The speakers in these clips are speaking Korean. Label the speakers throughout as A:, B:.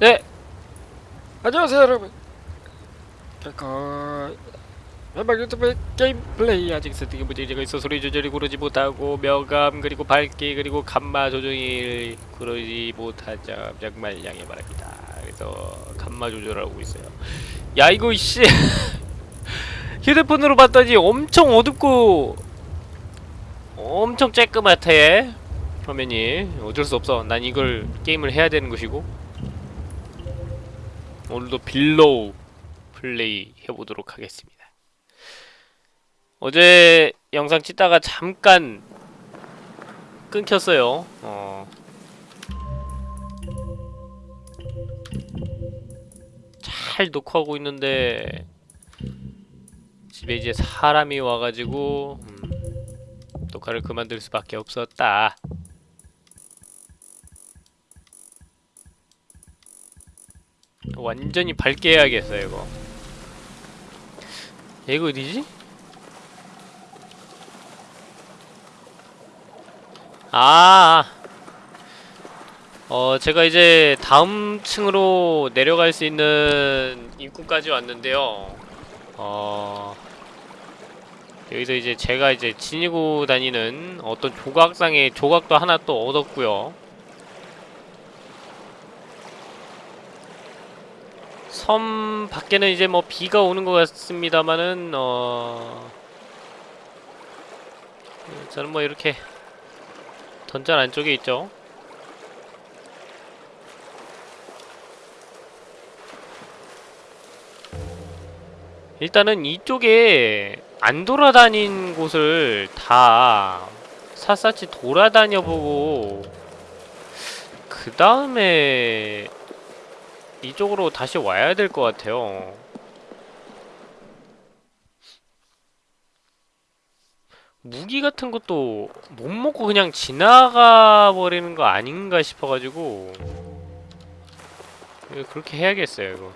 A: 네. 안녕하세요 여러분. 그 현방 유튜브 게임 플레이 아직 세팅에 문제가 있어 소리 조절이 구르지 못하고 명감 그리고 밝기 그리고 감마 조정이 못한 점 정말 양해 바랍니다. 그래서 감마 조절하고 있어요. 야 이거 씨 휴대폰으로 봤더니 엄청 어둡고 엄청 쬐끄맣대 화면이 어쩔 수 없어. 난 이걸 게임을 해야 되는 것이고 오늘도 Below 플레이 해보도록 하겠습니다. 어제 영상 찍다가 잠깐 끊겼어요. 어. 잘 녹화하고 있는데 집에 이제 사람이 와가지고 음, 녹화를 그만둘 수밖에 없었다. 완전히 밝게 해야겠어요 이거 야, 이거 어디지? 아, 어, 제가 이제 다음 층으로 내려갈 수 있는 입구까지 왔는데요. 어, 여기서 이제 제가 이제 지니고 다니는 어떤 조각상의 조각도 하나 또 얻었고요. 섬 밖에는 이제 뭐 비가 오는 것 같습니다만은 어 저는 뭐 이렇게 던전 안쪽에 있죠. 일단은 이쪽에 안 돌아다닌 곳을 다 샅샅이 돌아다녀 보고 그 다음에 이쪽으로 다시 와야 될 것 같아요. 무기 같은 것도 못 먹고 그냥 지나가 버리는 거 아닌가 싶어가지고 그렇게 해야겠어요 이거.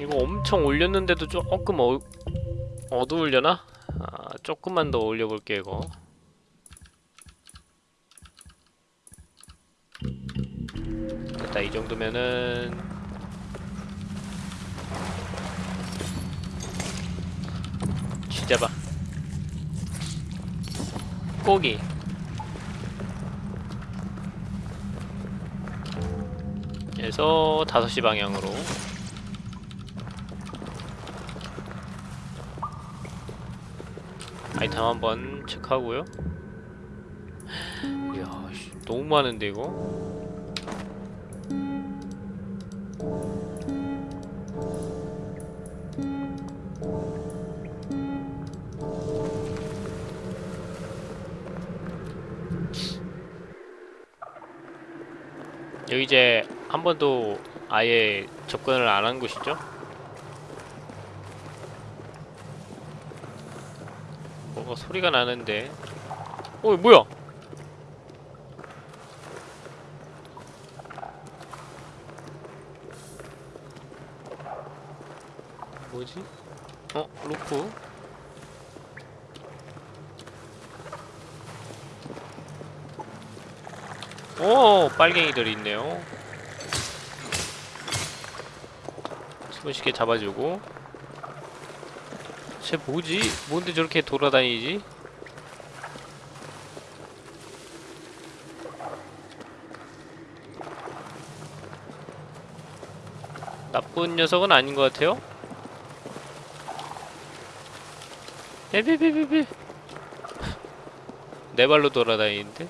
A: 이거 엄청 올렸는데도 조금 어, 어두울려나? 아, 조금만 더 올려볼게 이거. 됐다 이 정도면은. 쥐잡아. 고기. 그래서 5시 방향으로 아이템 한번 체크하고요. 이야, 씨, 너무 많은데 이거? 여기 이제 한 번도 아예 접근을 안 한 곳이죠? 뭐가 소리가 나는데 어 뭐야 뭐지? 어? 루프 오 빨갱이들이 있네요 손쉽게 잡아주고 쟤 뭐지? 뭔데 저렇게 돌아다니지? 나쁜 녀석은 아닌 것 같아요? 에비비비비 네 발로 돌아다니는데?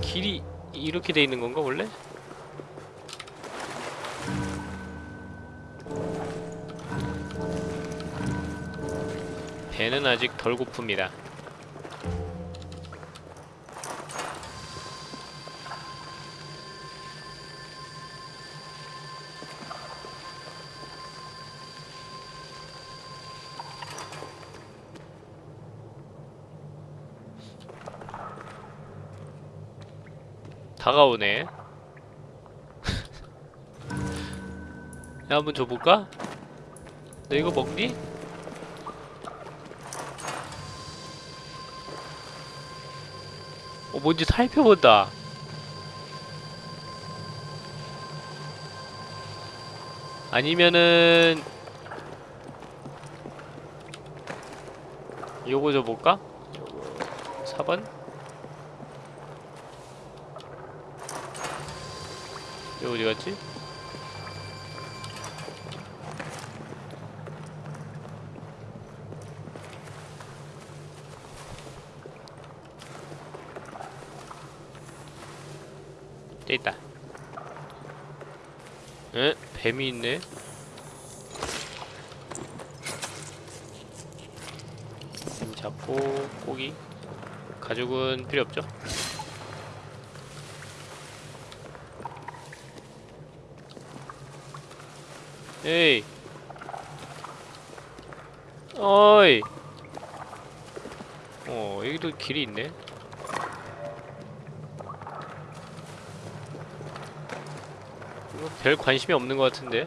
A: 길이 이렇게 돼 있는 건가 원래? 배는 아직 덜 고픕니다. 다가오네. 야, 한번 줘볼까? 너 이거 먹니? 뭔지 살펴본다 아니면은 요거 줘볼까? 요거 4번? 요거 어디 갔지? 저 있다. 에? 뱀이 있네? 뱀 잡고 고기 가죽은 필요 없죠? 에이 어이 어 여기도 길이 있네 이거 별 관심이 없는 것 같은데.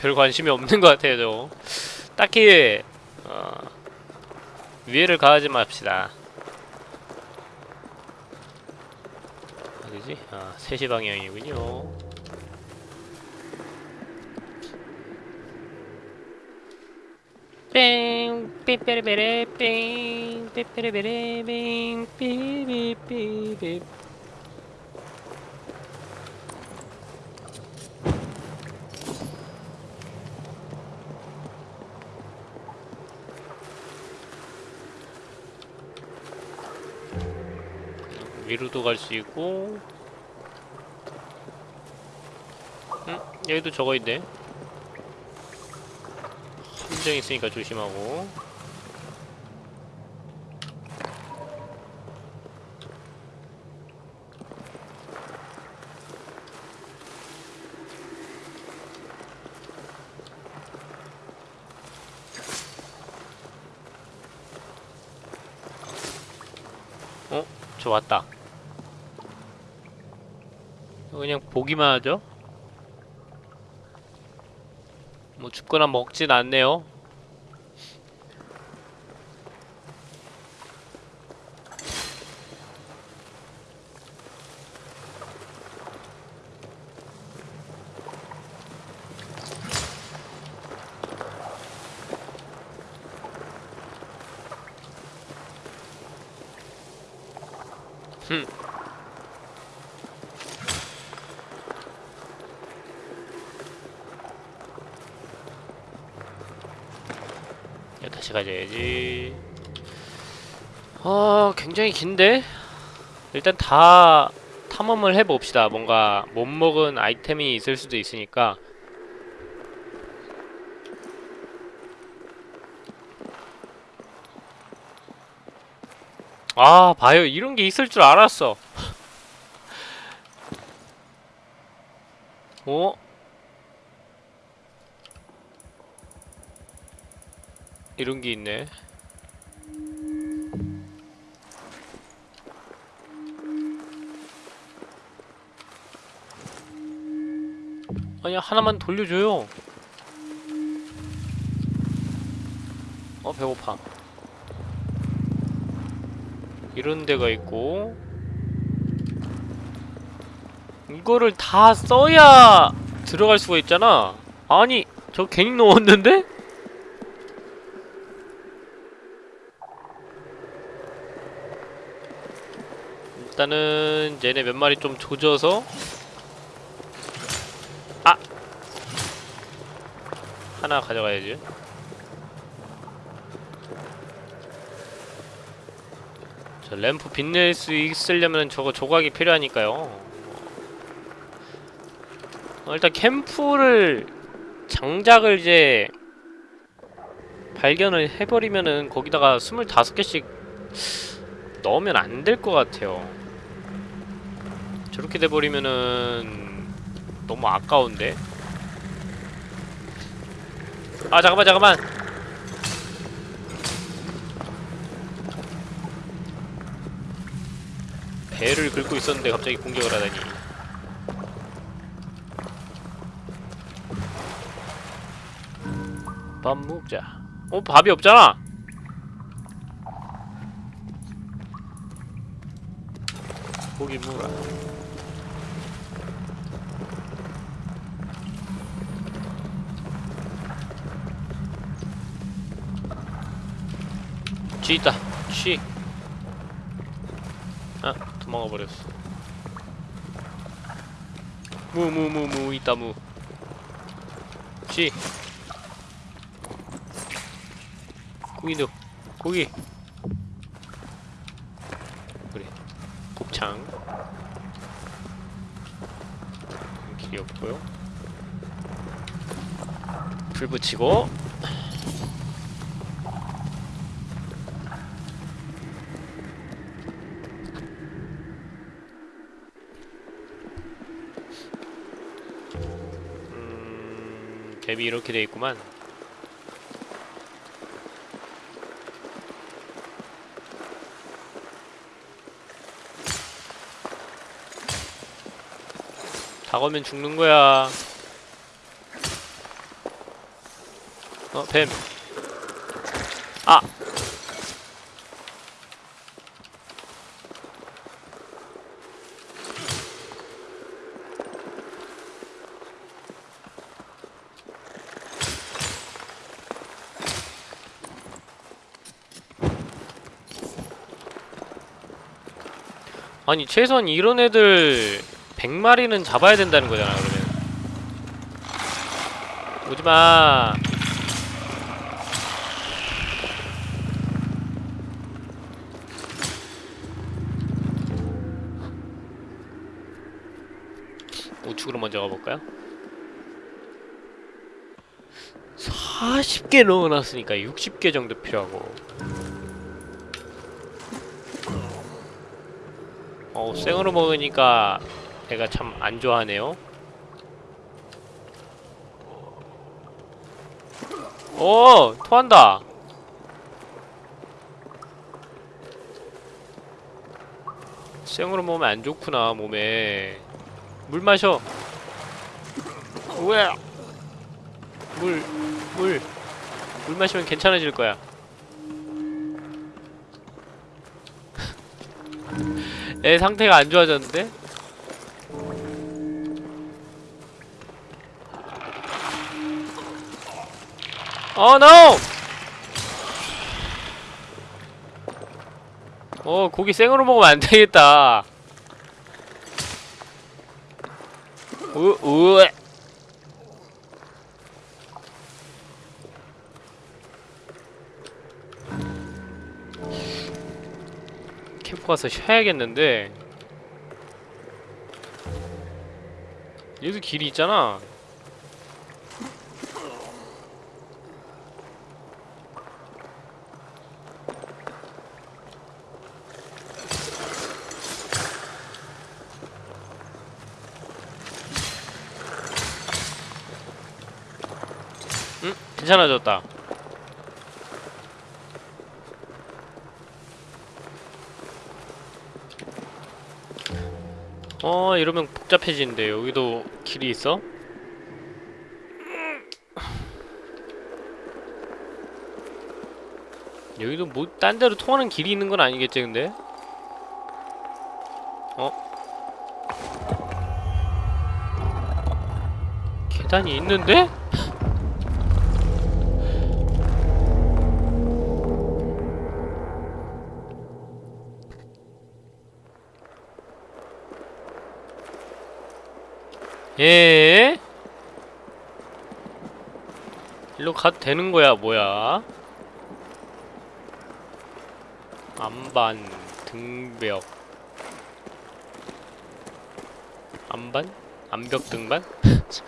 A: 별 관심이 없는 것 같아요 저. 딱히 어, 위해를 가하지 맙시다 어디지? 아 3시 방향이군요 뺑 삐빼레베레 뺑 삐빼레베레 뺑 삐삐삐삐 위로도 갈 수 있고 응? 여기도 저거 있네 함정 있으니까 조심하고 어? 저 왔다 그냥 보기만 하죠? 뭐 죽거나 먹진 않네요. 야, 다시 가져야지. 아, 굉장히 긴데? 일단 다 탐험을 해봅시다. 뭔가 못 먹은 아이템이 있을 수도 있으니까. 아, 봐요. 이런 게 있을 줄 알았어. 어? 이런 게 있네. 아니 하나만 돌려줘요. 어 배고파. 이런 데가 있고 이거를 다 써야 들어갈 수가 있잖아. 아니 저 괜히 넣었는데? 일단은 얘네 몇 마리 좀 조져서. 아! 하나 가져가야지. 저 램프 빛낼 수 있으려면 저거 조각이 필요하니까요. 어, 일단 캠프를 장작을 이제 발견을 해버리면은 거기다가 25개씩 넣으면 안 될 것 같아요 저렇게 돼버리면은 너무 아까운데? 아 잠깐만 잠깐만. 배를 긁고 있었는데 갑자기 공격을 하다니. 밥 먹자. 어? 밥이 없잖아! 고기 무라. 쥐 있다 쥐 아, 도망가 버렸어. 무 무 무 무 있다 무. 쥐. 고기도 고기. 그래. 곱창. 길이 없고요. 불 붙이고. 음, 맵이 이렇게 돼 있구만. 다 걸면 죽는 거야. 어, 뱀. 아! 아니 최소한 이런 애들 100마리는 잡아야 된다는 거잖아 그러면. 오지마. 우측으로 먼저 가볼까요? 40개 넣어놨으니까 60개 정도 필요하고 어, 생으로 먹으니까 애가 참 안 좋아하네요. 오, 토한다. 생으로 먹으면 안 좋구나 몸에. 물 마셔. 왜? 물, 물, 물 마시면 괜찮아질 거야. 애 상태가 안 좋아졌는데? 어, 노! 어, 고기 생으로 먹으면 안 되겠다. 으, 으. 캠프 가서 쉬어야겠는데. 여기도 길이 있잖아. 응? 괜찮아졌다 어 이러면 복잡해지는데 여기도 길이 있어? 여기도 뭐 딴 데로 통하는 길이 있는 건 아니겠지 근데? 어? 계단이 있는데? 예? 일로 가도 되는 거야, 뭐야? 안반, 등벽. 안반? 안벽 등반?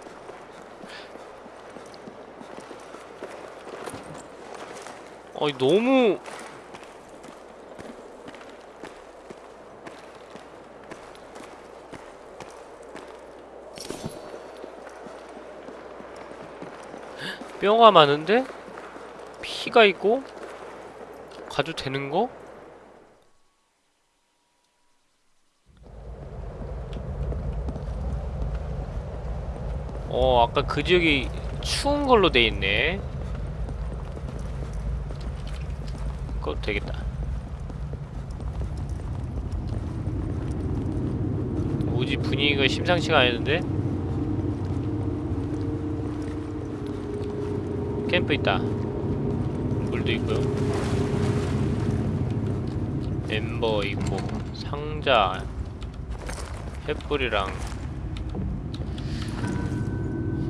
A: 어이, 너무. 뼈가 많은데? 피가 있고? 가도 되는 거? 어, 아까 그 지역이 추운 걸로 돼 있네. 그거 되겠다. 오지 분위기가 심상치가 않은데? 캠프 있다 물도 있고요 엠버 있고 상자 횃불이랑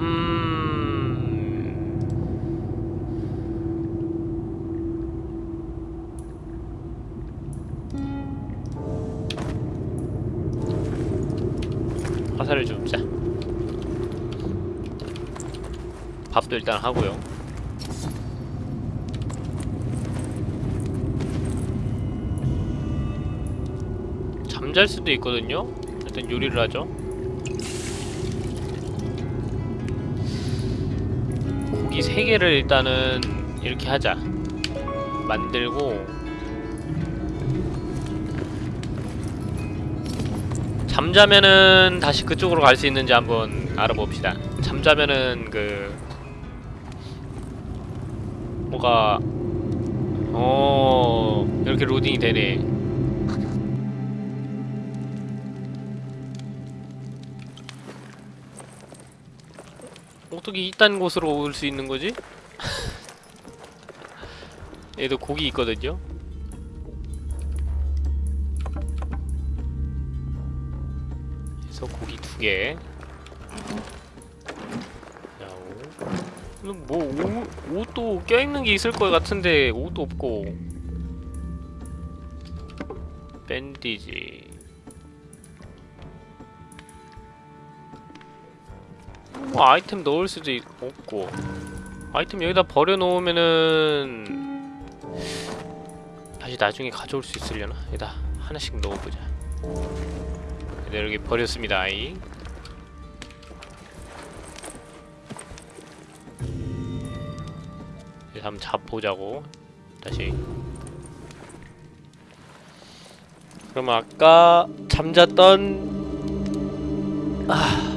A: 음 화살을 좀 자. 밥도 일단 하고요. 잠잘 수도 있거든요. 일단 요리를 하죠. 고기 세 개를 일단은 이렇게 하자. 만들고 잠자면은 다시 그쪽으로 갈 수 있는지 한번 알아봅시다. 잠자면은 그 뭐가 어 이렇게 로딩이 되네. 어떻게 이딴 곳으로 올 수 있는 거지? 얘도 고기 있거든요. 그래서 고기 두 개. 뭐 옷, 옷도 껴있는 게 있을 것 같은데 옷도 없고. 밴디지. 뭐 아이템 넣을 수도 있- 없고. 아이템 여기다 버려놓으면은 다시 나중에 가져올 수 있으려나? 여기다 하나씩 넣어보자. 네, 여기 버렸습니다 아이. 한번 잡보자고 다시. 그럼 아까 잠잤던 아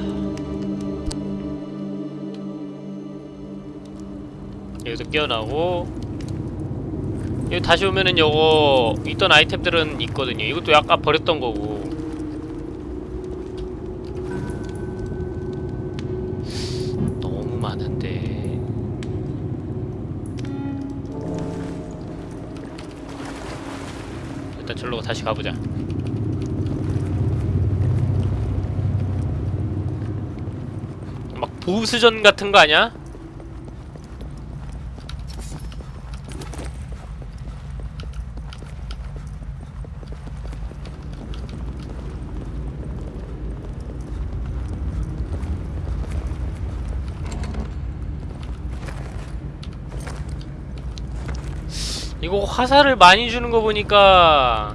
A: 여기서 깨어나고. 여기 다시 오면은 요거 있던 아이템들은 있거든요. 이것도 아까 버렸던 거고. 너무 많은데. 일단 절로 다시 가보자. 막 보수전 같은 거 아니야? 이거 화살을 많이 주는 거 보니까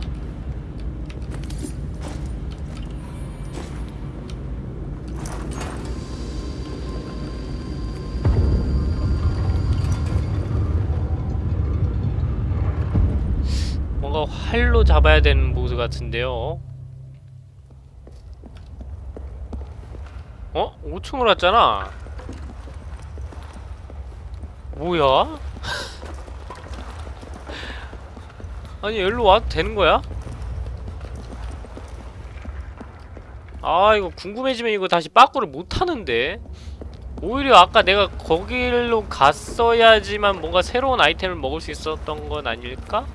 A: 뭔가 활로 잡아야 되는 보스 같은데요. 어? 5층으로 왔잖아. 뭐야? 아니 여기로 와도 되는 거야? 아 이거 궁금해지면 이거 다시 빠꾸를 못 하는데. 오히려 아까 내가 거길로 갔어야지만 뭔가 새로운 아이템을 먹을 수 있었던 건 아닐까?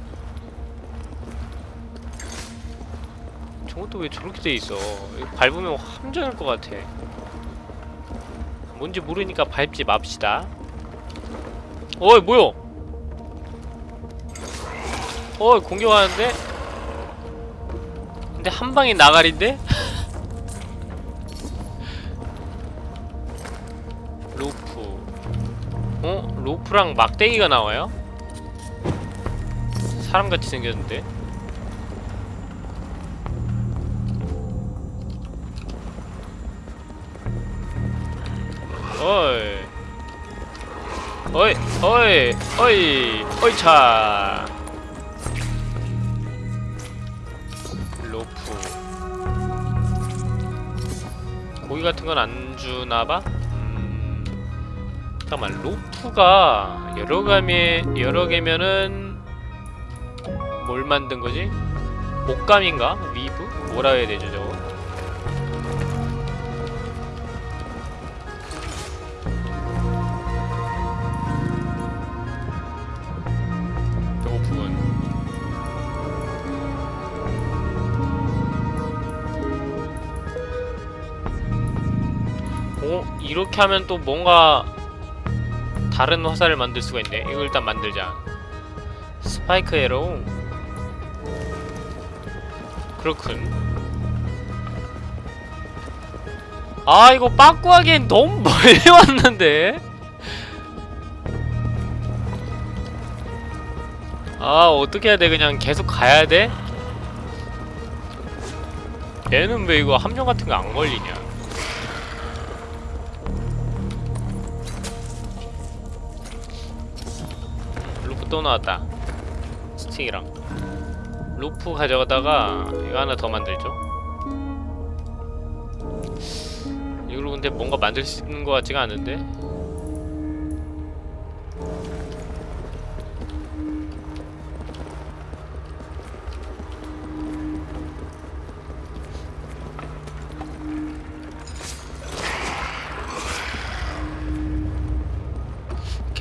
A: 저것도 왜 저렇게 돼 있어? 이거 밟으면 함정일 것 같아. 뭔지 모르니까 밟지 맙시다. 어이 뭐야 어 공격하는데? 근데 한 방에 나가린데? 로프 어? 로프랑 막대기가 나와요? 사람같이 생겼는데? 어이 어이 어이 어이 어이 차 같은 건 안 주나봐? 음... 잠깐만 로프가 여러 감이 여러 개면은 뭘 만든 거지? 옷감인가? 위브? 뭐라 해야 되죠 저거? 이렇게 하면 또 뭔가 다른 화살을 만들 수가 있네. 이거 일단 만들자. spike arrow 그렇군. 아 이거 빠꾸하기엔 너무 멀리 왔는데? 아 어떻게 해야 돼? 그냥 계속 가야 돼? 얘는 왜 이거 함정 같은 거 안 걸리냐 또 나왔다. 스틱이랑. 루프 가져가다가 이거 하나 더 만들죠. 이걸로 근데 뭔가 만들 수 있는 것 같지가 않은데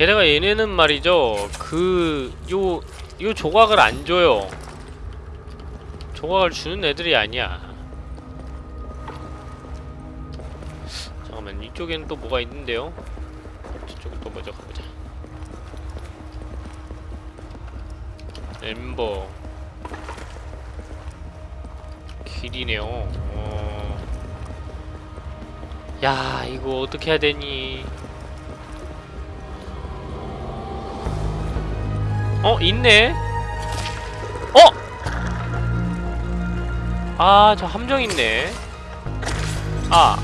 A: 게다가 얘네는 말이죠. 그요요 조각을 안 줘요. 조각을 주는 애들이 아니야. 잠깐만 이쪽에는 또 뭐가 있는데요? 저쪽은 또 먼저 가보자. 엠버. 길이네요. 어... 야 이거 어떻게 해야 되니 어 있네. 어! 아 저 함정 있네. 아.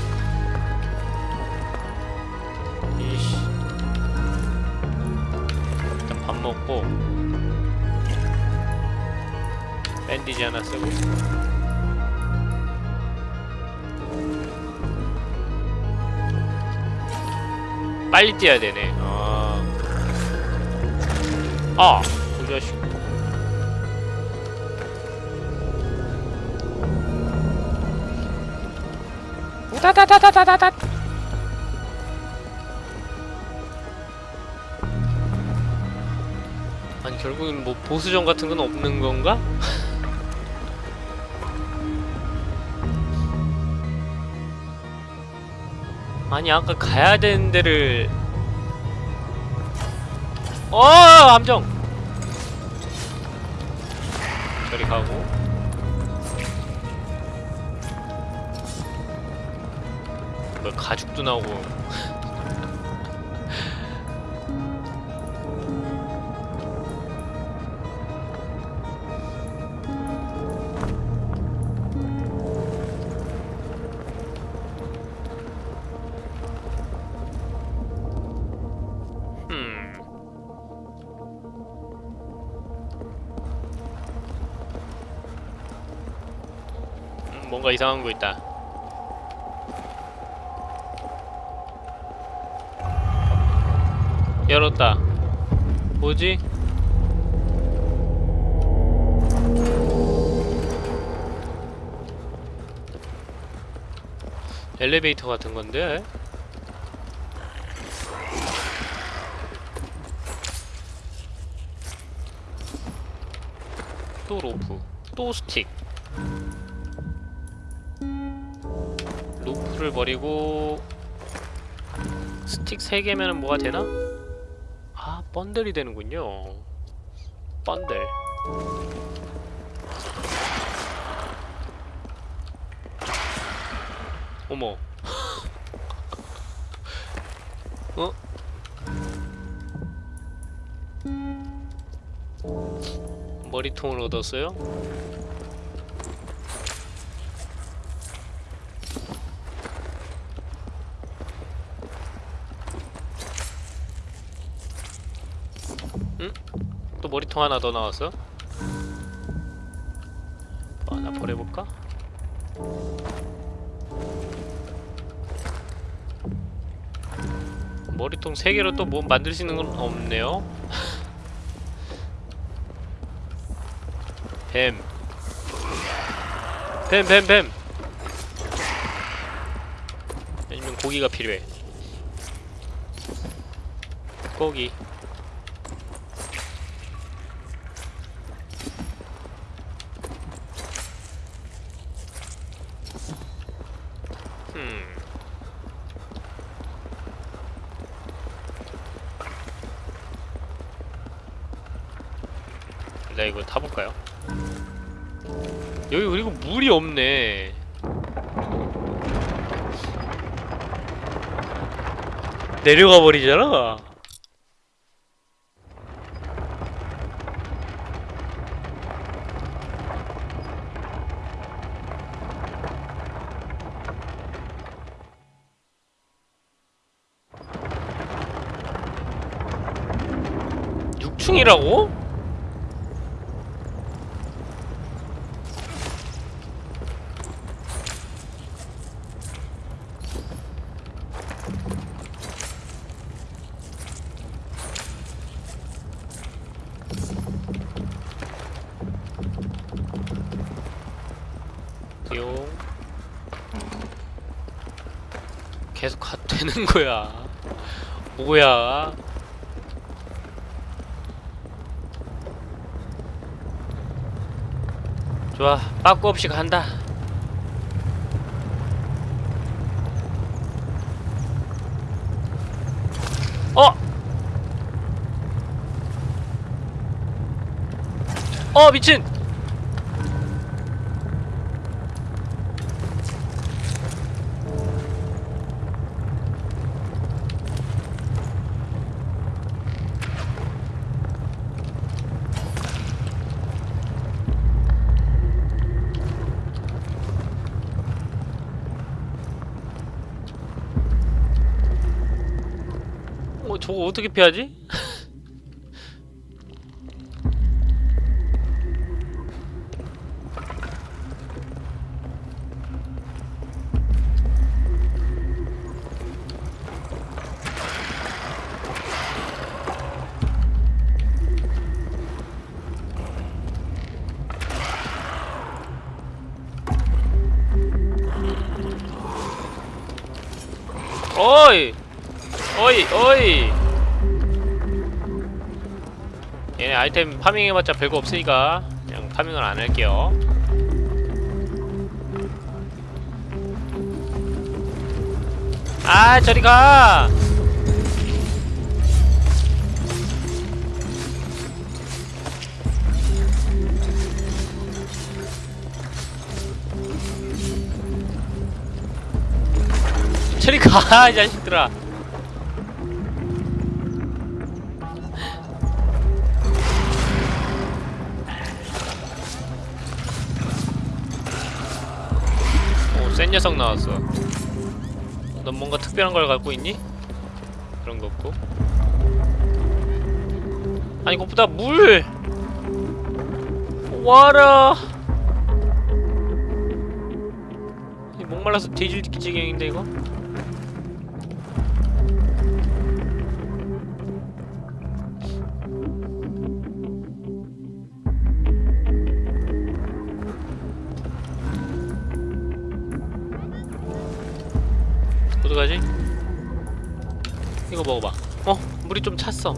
A: 이씨. 일단 밥 먹고 밴디지 하나 쓰고 빨리 뛰어야 되네. 아 아! 이 자식 우다다다다다다다 아니 결국엔 뭐 보수전 같은 건 없는 건가? 아니 아까 가야 되는 데를 어 함정 저리 가고. 뭐 가죽도 나오고 뭔가 이상한 거 있다. 열었다. 뭐지? 엘리베이터 같은 건데? 또 로프, 또 스틱. 로프를 버리고 스틱 3개면 뭐가 되나? 아, 번들이 되는군요. 번들. 어머. 어? 머리통을 얻었어요? 머리통 하나 더 나왔어? 뭐 하나 버려볼까? 머리통 3개로 또 뭐 만들 수 있는 건 없네요 뱀 뱀, 뱀, 뱀! 아니면 고기가 필요해 고기 음. 일단 이거 타볼까요? 여기 그리고 물이 없네. 내려가 버리잖아. 육층이라고 띠용 계속 가 되는 거야 뭐야 좋아 빠꾸 없이 간다 어! 어 미친! 어 어떻게 피하지? 파밍해봤자 별거 없으니까 그냥 파밍을 안 할게요 아 저리 가 저리 가, 이 자식들아. 오, 센 녀석 나왔어. 넌 뭔가 특별한 걸 갖고 있니? 그런 거 없고. 아니, 그것보다 물! 와라! 이 목말라서 뒤질 지경인데, 이거? 이거 먹어봐 어? 물이 좀 찼어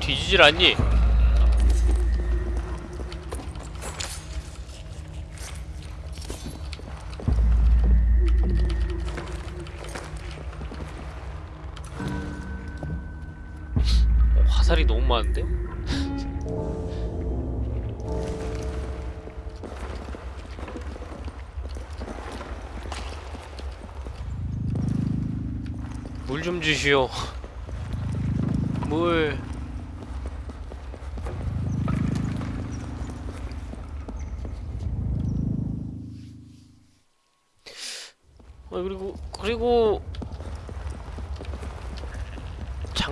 A: 뒤지질 않니? 나는데? 물 좀 주시오 물 어, 그리고 그리고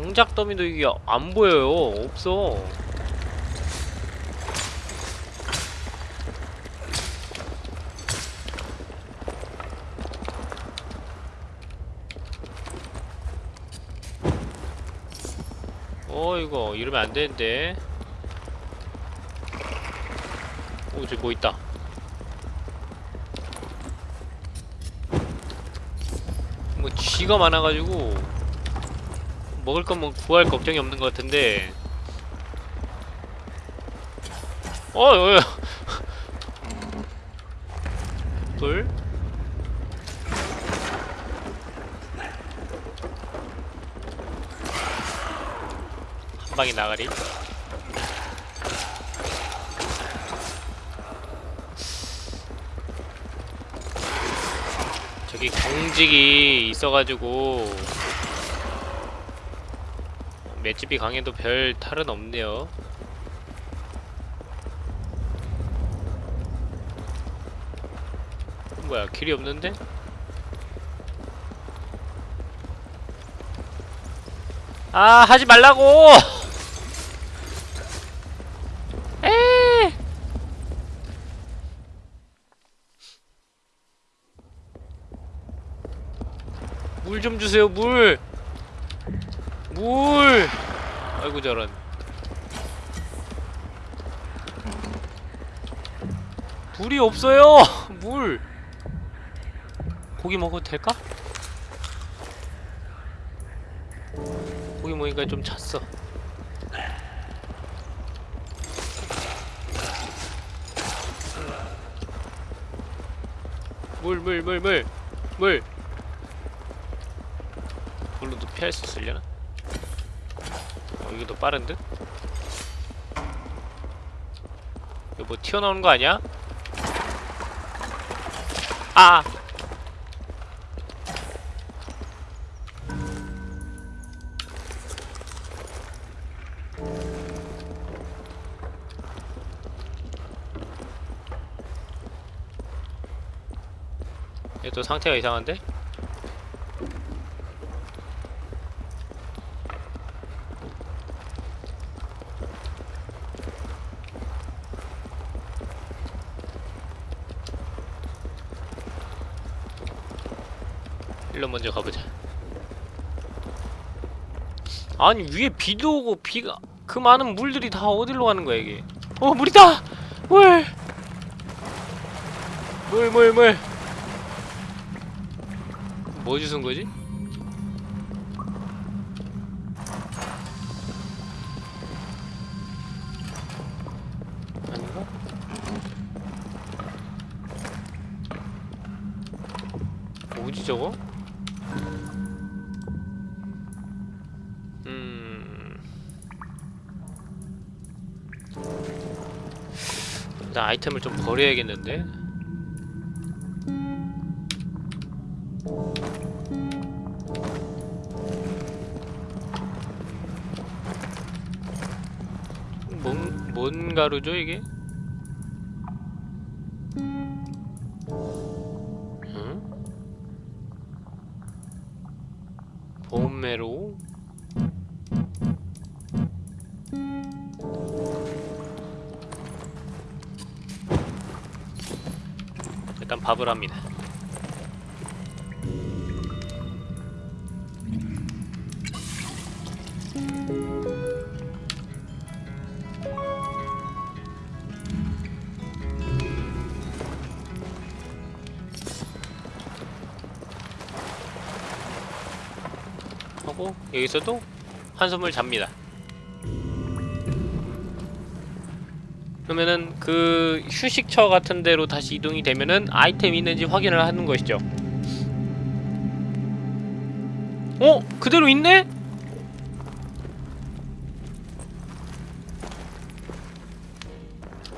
A: 장작 더미도 이게 안 보여요. 없어. 어 이거 이러면 안 되는데. 오 저기 뭐 있다. 뭐 쥐가 많아가지고 먹을 건뭐 구할 걱정이 없는 것 같은데. 어, 어, 어. 돌. 한 방에 나가리. 저기 경직이 있어가지고 맷집이 강해도 별 탈은 없네요. 뭐야 길이 없는데? 아 하지 말라고! 에! 물좀 주세요 물! 물! 아이고 저런 물이 없어요! 물! 고기 먹어도 될까? 고기 먹으니까 좀 찼어 물 물 물 물 물 물로도 피할 수 있으려나? 어, 이게 더 빠른 듯? 이거 뭐 튀어나오는 거 아니야? 아! 얘 또 상태가 이상한데? 먼저 가보자. 아니 위에 비도 오고 비가 그 많은 물들이 다 어디로 가는 거야 이게? 어 물이다! 물! 물 물 물! 뭐 주sun 거지? 일단 아이템을 좀 버려야겠는데? 뭔, 뭔 가루죠 이게? 밥을 합니다. 하고 여기서도 한숨을 잡니다. 그러면은 그 휴식처 같은 데로 다시 이동이 되면은 아이템이 있는지 확인을 하는 것이죠. 어? 그대로 있네?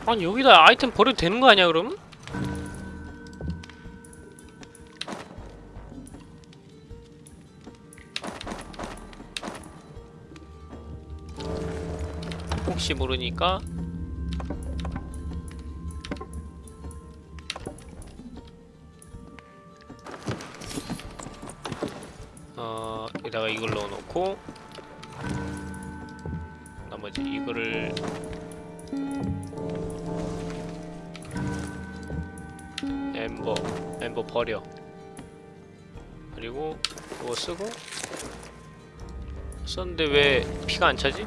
A: 아니 여기다 아이템 버려도 되는 거 아니야 그럼? 혹시 모르니까 이걸 넣어놓고 나머지 이거를 엠버 엠버 버려 그리고 이거 쓰고 썼는데 왜 피가 안 차지?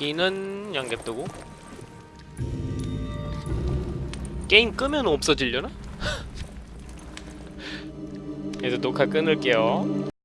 A: 고기는 양념두고 게임 끄면 없어지려나? 녹화 끊을게요